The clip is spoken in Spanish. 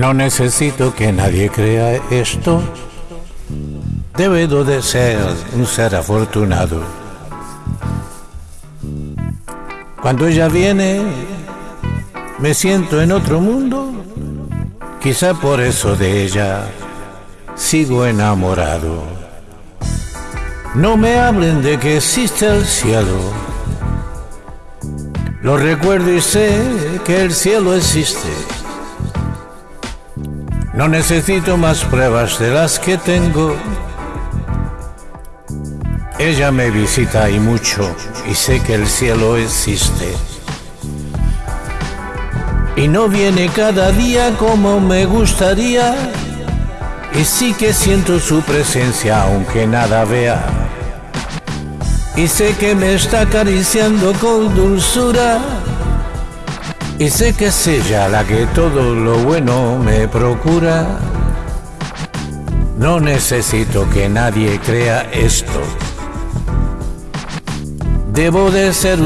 No necesito que nadie crea esto. Debo de ser un ser afortunado. Cuando ella viene, me siento en otro mundo. Quizá por eso de ella sigo enamorado. No me hablen de que existe el cielo. Lo recuerdo y sé que el cielo existe. No necesito más pruebas de las que tengo. Ella me visita y mucho y sé que el cielo existe. Y no viene cada día como me gustaría. Y sí que siento su presencia aunque nada vea. Y sé que me está acariciando con dulzura y sé que es ella la que todo lo bueno me procura. No necesito que nadie crea esto. Debo de ser